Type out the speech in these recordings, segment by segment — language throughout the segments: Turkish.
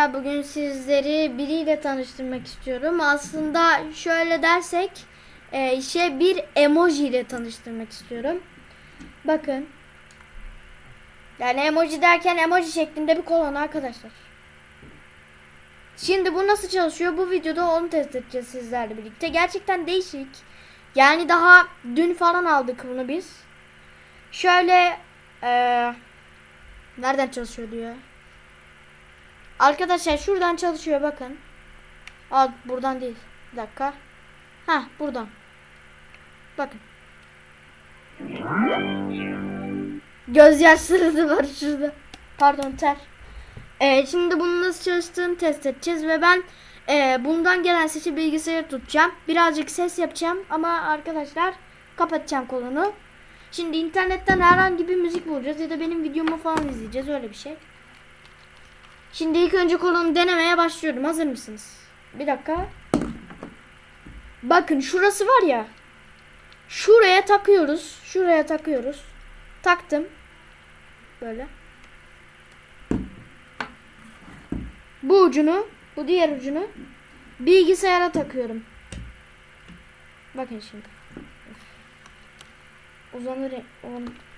arkadaşlar bugün sizleri biriyle tanıştırmak istiyorum. Aslında şöyle dersek e, işe bir emoji ile tanıştırmak istiyorum. Bakın. Yani emoji derken emoji şeklinde bir kolon arkadaşlar. Şimdi bu nasıl çalışıyor? Bu videoda onu test edeceğiz sizlerle birlikte. Gerçekten değişik. Yani daha dün falan aldık bunu biz. Şöyle eee nereden çalışıyor diyor. Arkadaşlar şuradan çalışıyor bakın. Aa buradan değil. Bir dakika. Ha buradan. Bakın. Gözyaşları da var şurada. Pardon ter. Ee, şimdi bunun nasıl çalıştığını test edeceğiz ve ben e, bundan gelen sesi bilgisayara tutacağım. Birazcık ses yapacağım ama arkadaşlar kapatacağım kolunu. Şimdi internetten herhangi bir müzik bulacağız ya da benim videomu falan izleyeceğiz öyle bir şey. Şimdi ilk önce kolonu denemeye başlıyorum. Hazır mısınız? Bir dakika. Bakın şurası var ya. Şuraya takıyoruz. Şuraya takıyoruz. Taktım. Böyle. Bu ucunu, bu diğer ucunu bilgisayara takıyorum. Bakın şimdi. Uzanır. uzanır.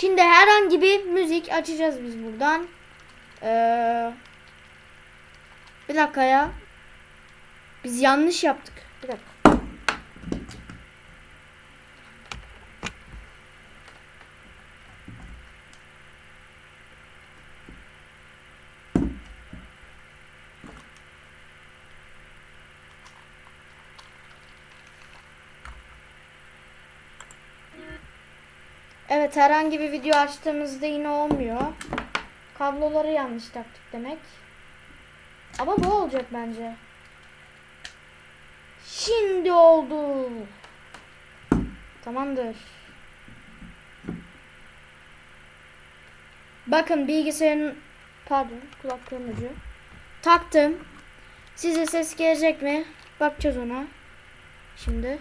Şimdi herhangi bir müzik açacağız biz buradan. Ee, bir dakika ya. Biz yanlış yaptık. Bir dakika. Evet herhangi bir video açtığımızda yine olmuyor. Kabloları yanlış taktık demek. Ama bu olacak bence. Şimdi oldu. Tamamdır. Bakın bilgisayarın pardon kulaklığın ucu. Taktım. Size ses gelecek mi? Bakacağız ona. Şimdi.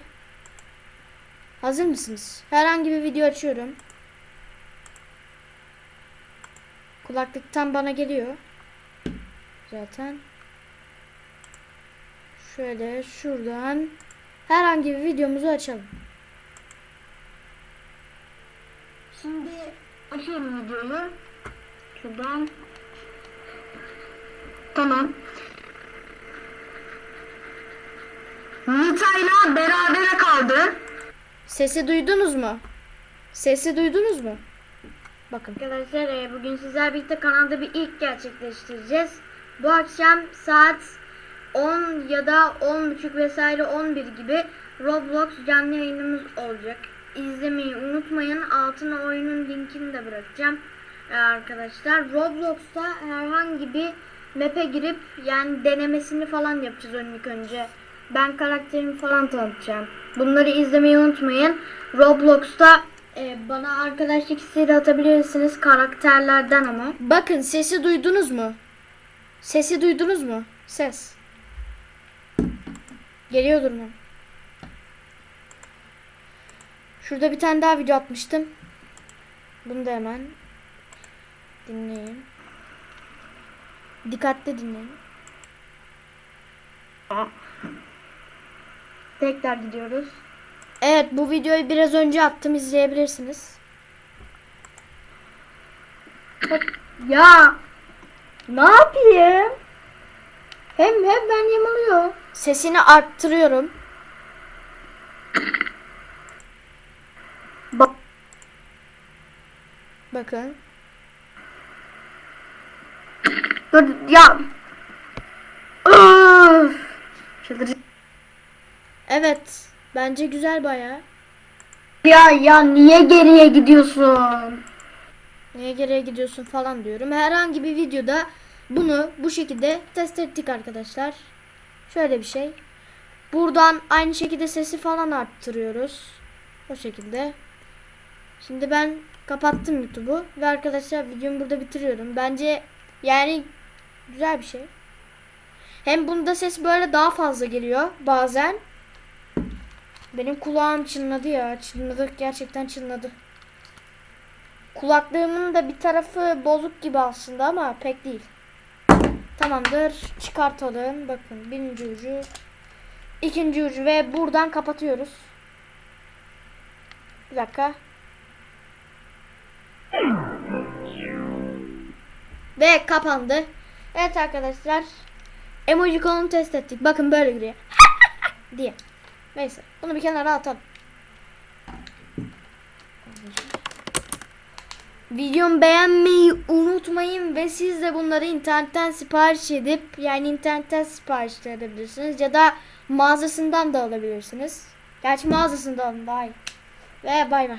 Hazır mısınız? Herhangi bir video açıyorum. Kulaklıktan bana geliyor. Zaten. Şöyle şuradan herhangi bir videomuzu açalım. Şimdi açıyorum videoyu. Şuradan. Tamam. Nita'yla berabere kaldı. Sesi duydunuz mu? Sesi duydunuz mu? Bakın. Arkadaşlar e, bugün sizler birlikte kanalda bir ilk gerçekleştireceğiz. Bu akşam saat 10 ya da 10.30 vesaire 11 gibi Roblox canlı yayınımız olacak. İzlemeyi unutmayın. Altına oyunun linkini de bırakacağım. E, arkadaşlar Roblox'ta herhangi bir map'e girip yani denemesini falan yapacağız ilk önce. Ben karakterimi falan tanıtacağım. Bunları izlemeyi unutmayın. Roblox'ta e, bana arkadaşlık isteği atabilirsiniz karakterlerden ama. Bakın sesi duydunuz mu? Sesi duydunuz mu? Ses. Geliyordur mu? Şurada bir tane daha video atmıştım. Bunu da hemen dinleyin. Dikkatli dinleyin. Tekrar gidiyoruz. Evet bu videoyu biraz önce attım izleyebilirsiniz. Hop. Ya ne yapayım? Hem hem ben yamuluyor. Sesini arttırıyorum. Bak. Bakın. Dur ya. Öf. Çıldıracağım. Evet. Bence güzel baya. Ya ya niye geriye gidiyorsun? Niye geriye gidiyorsun falan diyorum. Herhangi bir videoda bunu bu şekilde test ettik arkadaşlar. Şöyle bir şey. Buradan aynı şekilde sesi falan arttırıyoruz. O şekilde. Şimdi ben kapattım YouTube'u ve arkadaşlar videomu burada bitiriyorum. Bence yani güzel bir şey. Hem bunda ses böyle daha fazla geliyor bazen. Benim kulağım çınladı ya. Çınladı. Gerçekten çınladı. Kulaklığımın da bir tarafı bozuk gibi aslında ama pek değil. Tamamdır. Çıkartalım. Bakın birinci ucu. ikinci ucu ve buradan kapatıyoruz. Bir dakika. Ve kapandı. Evet arkadaşlar. Emoji kolunu test ettik. Bakın böyle giriyor. diye. Neyse. Bunu bir kenara atalım. Videomu beğenmeyi unutmayın ve siz de bunları internetten sipariş edip yani internetten sipariş de edebilirsiniz ya da mağazasından da alabilirsiniz. Gerçi mağazasından daha. Ve bay bay.